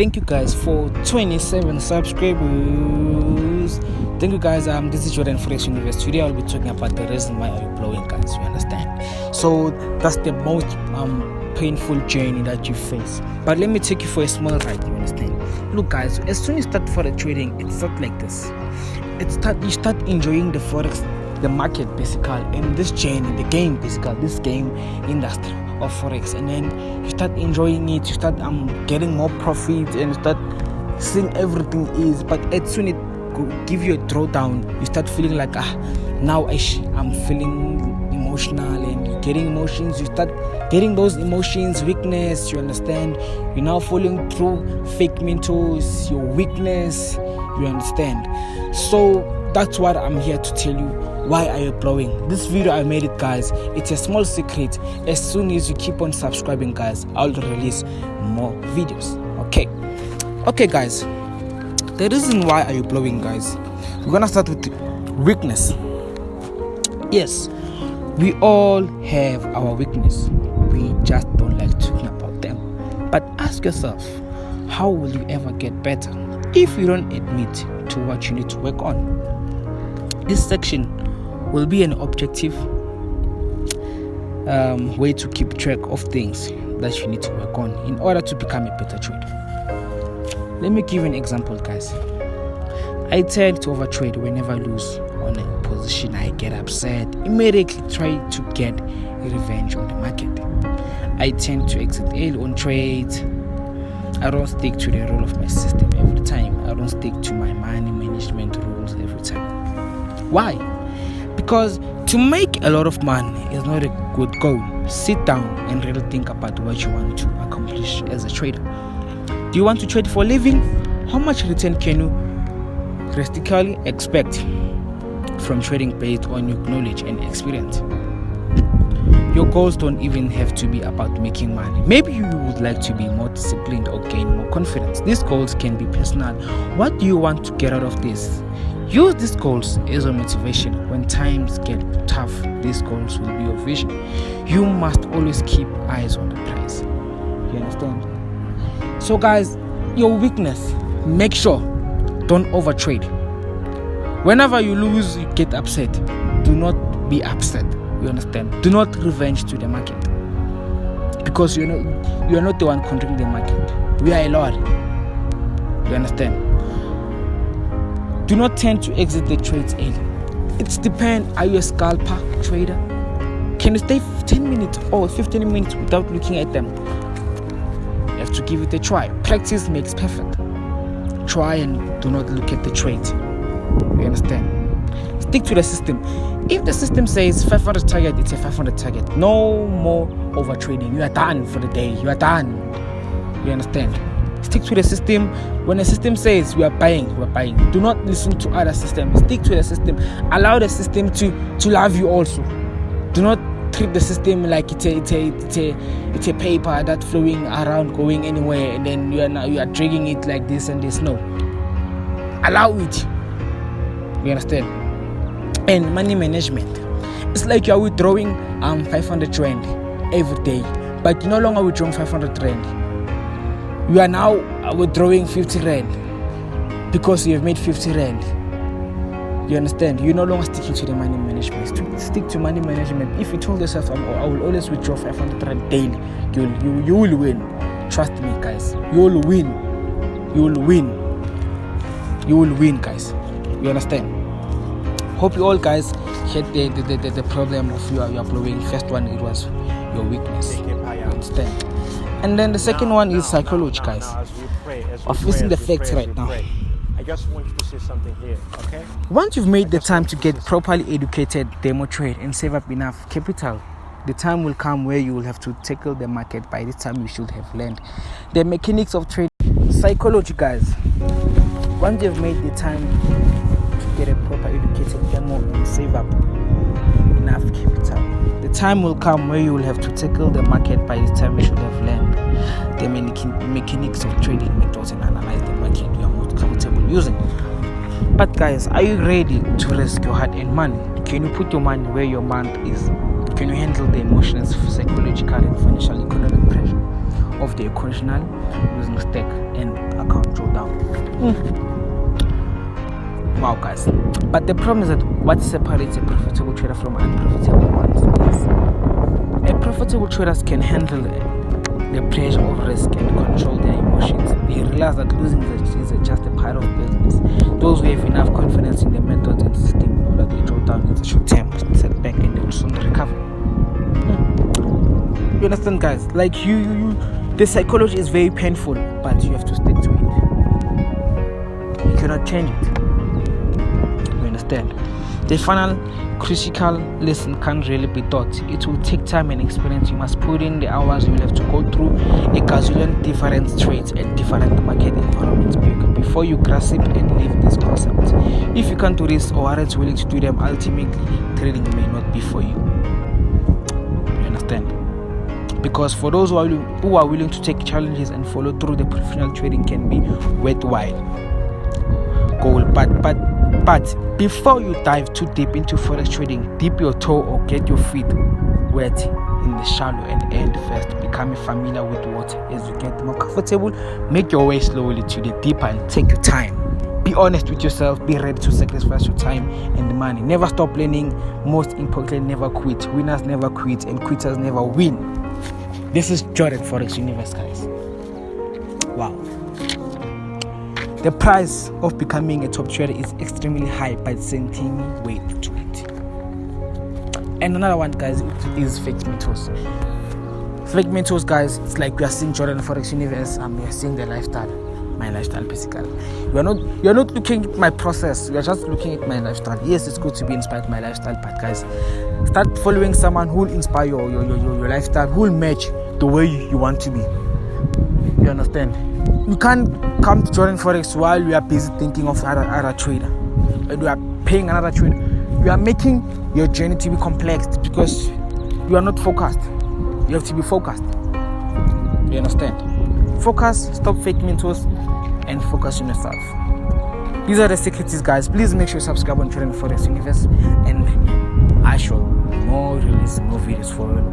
thank you guys for 27 subscribers. Thank you guys um this is jordan forex universe. Today i'll be talking about the reason why are you blowing guys you understand? So that's the most um painful journey that you face. But let me take you for a small ride you understand? Look guys as soon as you start for the trading it's not like this. It start you start enjoying the forex the market basically and this journey the game basically this game industry of forex and then you start enjoying it you start um getting more profit and you start seeing everything is but as soon it give you a drawdown you start feeling like ah now I i'm feeling emotional and you're getting emotions you start getting those emotions weakness you understand? You're now falling through fake mentors your weakness you understand? So that's what i'm here to tell you why are you blowing this video i made it guys. It's a small secret. As soon as you keep on subscribing guys i'll release more videos. Okay. Okay guys. The reason why are you blowing guys? We're gonna start with weakness. Yes we all have our weakness. We just don't like talking about them. But ask yourself how will you ever get better if you don't admit to what you need to work on? This section will be an objective um, way to keep track of things that you need to work on in order to become a better trader. Let me give you an example, guys. I tend to overtrade whenever I lose on a position. I get upset, immediately try to get revenge on the market. I tend to exit early on trades. I don't stick to the rule of my system every time. I don't stick to my money management rules every time. Why? Because to make a lot of money is not a good goal. Sit down and really think about what you want to accomplish as a trader. Do you want to trade for a living? How much return can you realistically expect from trading based on your knowledge and experience? Your goals don't even have to be about making money. Maybe you would like to be more disciplined or gain more confidence. These goals can be personal. What do you want to get out of this Use these goals as a motivation. When times get tough, these goals will be your vision. You must always keep eyes on the prize. You understand? So, guys, your weakness, make sure don't overtrade. Whenever you lose, you get upset. Do not be upset. You understand? Do not revenge to the market because you're not you are not the one controlling the market. We are a lot. You understand? Do not tend to exit the trades early. It's depend are you a scalper trader? Can you stay 10 minutes or 15 minutes without looking at them? You have to give it a try. Practice makes perfect. Try and do not look at the trade. You understand? Stick to the system. If the system says 500 target, it's a 500 target. No more over trading. You are done for the day. You are done. You understand? Stick to the system. When the system says we are buying we are buying. Do not listen to other systems stick to the system. Allow the system to to love you also. Do not treat the system like it's a it's a it's a, it's a paper that flowing around going anywhere and then you are now you are dragging it like this and this. No. Allow it. You understand? And money management. It's like you are withdrawing um 500 rand every day but you're no longer withdrawing 500 rand you are now withdrawing 50 rand because you have made 50 rand. You understand? You're no longer sticking to the money management. Stick to money management. If you told yourself i will always withdraw 500 rand daily you, you, you will win. Trust me guys. You will win. You will win. You will win guys. You understand hope you all guys had the the, the, the problem of you are, you are blowing first one it was your weakness understand and then the second one is psychology, guys. Of facing the facts right now. I just want you to say something here, okay? Once you've made the time to get properly educated, demo trade, and save up enough capital, the time will come where you will have to tackle the market. By this time, you should have learned the mechanics of trade. Psychology, guys. Once you've made the time and capital, the time will come where you will have to tackle the market. By the time, you should have learned the mechanics of trading methods and analyze the market you are most comfortable using. But guys, are you ready to risk your hard-earned money? Can you put your money where your mind is? Can you handle the emotions, psychological and financial economic pressure? of the occasional losing stake and account drawdown. Mm. Guys. But the problem is that what separates a profitable trader from unprofitable ones is a profitable traders can handle the pressure of risk and control their emotions. They realize that losing is just a part of business. Those who have enough confidence in the methods and system know that they draw down in the short term setback and they will soon recover. Hmm. You understand, guys? Like you, you, you, the psychology is very painful, but you have to stick to it. You cannot change it. Understand? The final critical lesson can't really be taught. It will take time and experience. You must put in the hours you will have to go through a gazillion different trades and different market environments before you grasp and live this concept. If you can't do this or aren't willing to do them, ultimately trading may not be for you. You understand? Because for those who are, who are willing to take challenges and follow through, the professional trading can be worthwhile goal. But but but before you dive too deep into forex trading, dip your toe or get your feet wet in the shallow and end first. Becoming familiar with what. as you get more comfortable. Make your way slowly to the deeper and take your time. Be honest with yourself. Be ready to sacrifice your time and money. Never stop learning. Most importantly, never quit. Winners never quit, and quitters never win. This is Jordan Forex Universe, guys. Wow. The price of becoming a top trader is extremely high, but sending weight to it. And another one, guys, is fake mentors. Fake mentors, guys, it's like we are seeing Jordan Forex Universe and we are seeing the lifestyle, my lifestyle basically. You are not you are not looking at my process, you are just looking at my lifestyle. Yes, it's good to be inspired by my lifestyle, but guys, start following someone who will inspire your your, your, your lifestyle, who will match the way you want to be. You understand? You can't come to Jordan Forex while you are busy thinking of other, trader and you are paying another trader. You are making your journey to be complex because you are not focused. You have to be focused. You understand? Focus, stop fake mentors, and focus on yourself. These are the secrets, guys. Please make sure you subscribe on Jordan Forex Universe, and I shall more release more videos for you.